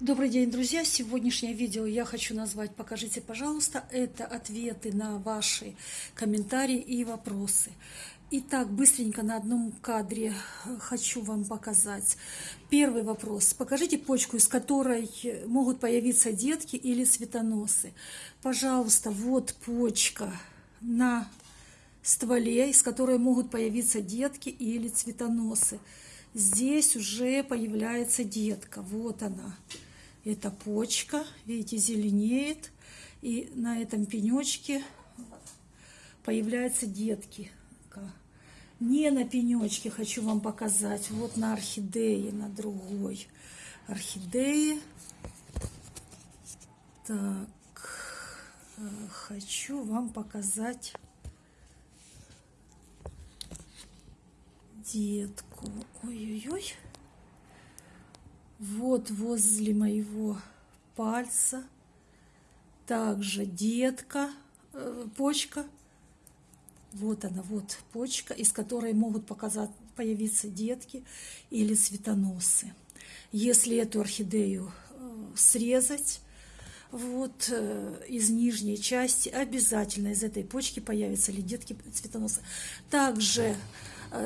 Добрый день, друзья! Сегодняшнее видео я хочу назвать «Покажите, пожалуйста». Это ответы на ваши комментарии и вопросы. Итак, быстренько на одном кадре хочу вам показать. Первый вопрос. Покажите почку, из которой могут появиться детки или цветоносы. Пожалуйста, вот почка на стволе, из которой могут появиться детки или цветоносы. Здесь уже появляется детка. Вот она. Это почка, видите, зеленеет. И на этом пенечке появляются детки. Не на пенечке хочу вам показать, вот на орхидее, на другой орхидее. Так, э, хочу вам показать детку. Ой-ой-ой. Вот возле моего пальца также детка, э, почка. Вот она, вот почка, из которой могут показать, появиться детки или цветоносы. Если эту орхидею э, срезать, вот э, из нижней части обязательно из этой почки появятся ли детки цветоносы. Также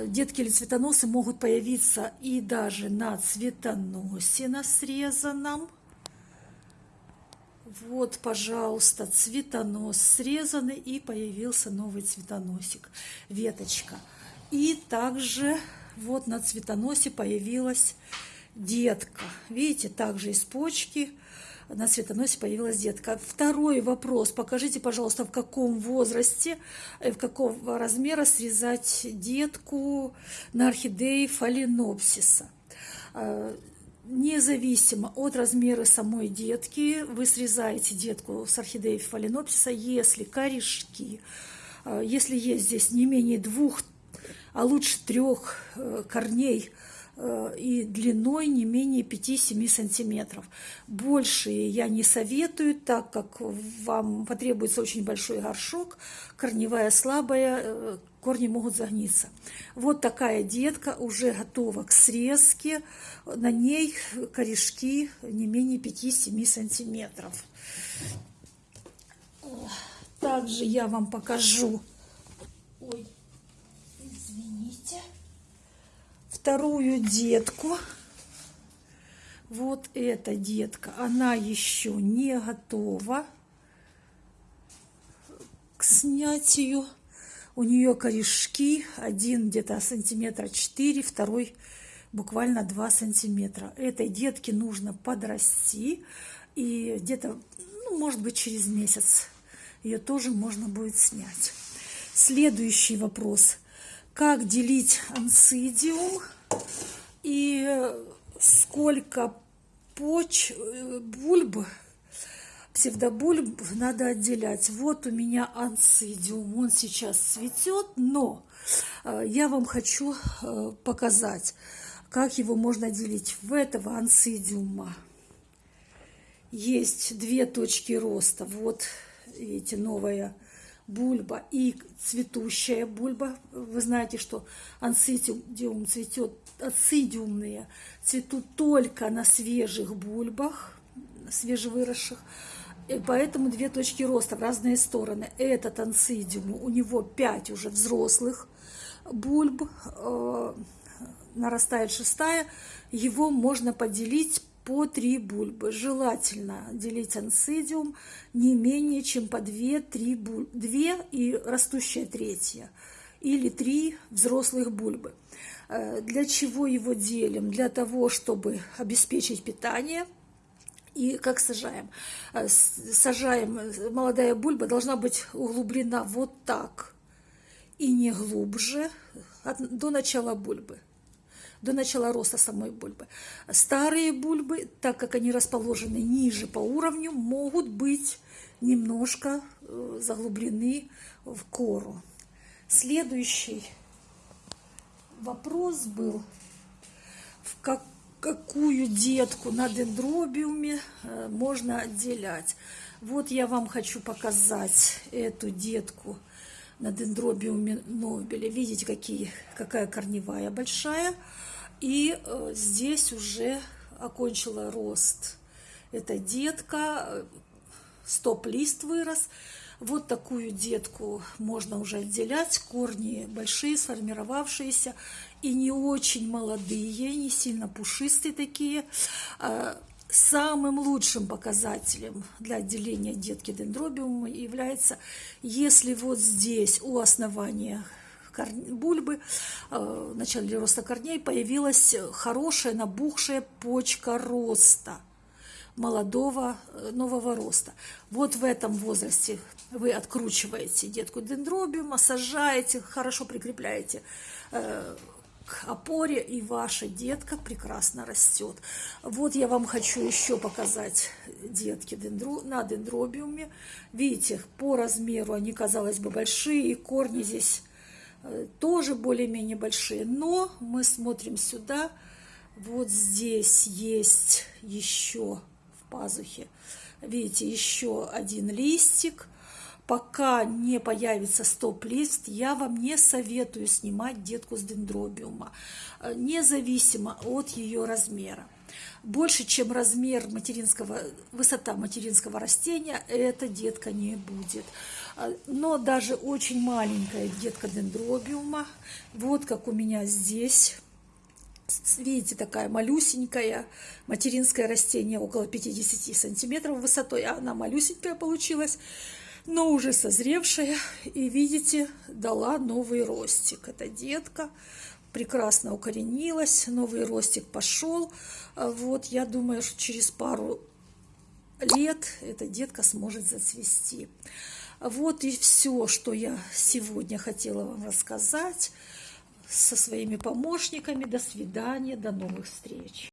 детки или цветоносы могут появиться и даже на цветоносе на срезанном. Вот, пожалуйста, цветонос срезанный и появился новый цветоносик, веточка. И также вот на цветоносе появилась детка. Видите, также из почки на цветоносе появилась детка. Второй вопрос. Покажите, пожалуйста, в каком возрасте, э, в какого размера срезать детку на орхидеи фаленопсиса. Э, независимо от размера самой детки, вы срезаете детку с орхидеи фаленопсиса, если корешки, э, если есть здесь не менее двух, а лучше трех корней – и длиной не менее 5-7 сантиметров. Большие я не советую, так как вам потребуется очень большой горшок, корневая слабая, э, корни могут загниться. Вот такая детка уже готова к срезке, на ней корешки не менее 5-7 сантиметров. Также я вам покажу, ой, извините, вторую детку. Вот эта детка, она еще не готова к снятию. У нее корешки, один где-то сантиметра 4, второй буквально 2 сантиметра. Этой детке нужно подрасти, и где-то, ну, может быть, через месяц ее тоже можно будет снять. Следующий вопрос как делить ансидиум и сколько поч, бульб, псевдобульб надо отделять. Вот у меня ансидиум, он сейчас цветет, но э, я вам хочу э, показать, как его можно делить. В этого ансидиума есть две точки роста. Вот, видите, новая бульба и цветущая бульба. Вы знаете, что ансидиум цветет, ацидиумные цветут только на свежих бульбах, свежевыросших. И поэтому две точки роста в разные стороны. Этот ансидиум, у него пять уже взрослых бульб, э, нарастает шестая, его можно поделить по три бульбы. Желательно делить ансидиум не менее чем по 2-3 бульбы. 2 и растущая третья. Или 3 взрослых бульбы. Э, для чего его делим? Для того, чтобы обеспечить питание. И как сажаем? Э, сажаем, молодая бульба должна быть углублена вот так. И не глубже до начала бульбы до начала роста самой бульбы. Старые бульбы, так как они расположены ниже по уровню, могут быть немножко э, заглублены в кору. Следующий вопрос был, в как, какую детку на дендробиуме э, можно отделять. Вот я вам хочу показать эту детку на дендробиуме Нобеля. Видите, какие, какая корневая большая. И э, здесь уже окончила рост Это детка, стоп-лист вырос. Вот такую детку можно уже отделять. Корни большие, сформировавшиеся и не очень молодые, не сильно пушистые такие. А, самым лучшим показателем для отделения детки дендробиума является, если вот здесь у основания бульбы а, в начале роста корней появилась хорошая набухшая почка роста – молодого э, нового роста. Вот в этом возрасте вы откручиваете детку дендробиума, сажаете, хорошо прикрепляете э, к опоре, и ваша детка прекрасно растет. Вот я вам хочу еще показать детки дендро, на дендробиуме. Видите, по размеру они, казалось бы, большие, и корни здесь э, тоже более-менее большие. Но мы смотрим сюда, вот здесь есть еще пазухе. Видите, еще один листик. Пока не появится стоп-лист, я вам не советую снимать детку с дендробиума, независимо от ее размера. Больше, чем размер материнского, высота материнского растения, эта детка не будет. Э, но даже очень маленькая детка дендробиума, вот как у меня здесь, видите, такая малюсенькая материнское растение, около 50 сантиметров высотой, а она малюсенькая получилась, но уже созревшая, и видите, дала новый ростик. Это детка, прекрасно укоренилась, новый ростик пошел. Вот, я думаю, что через пару лет эта детка сможет зацвести. Вот и все, что я сегодня хотела вам рассказать со своими помощниками. До свидания, до новых встреч.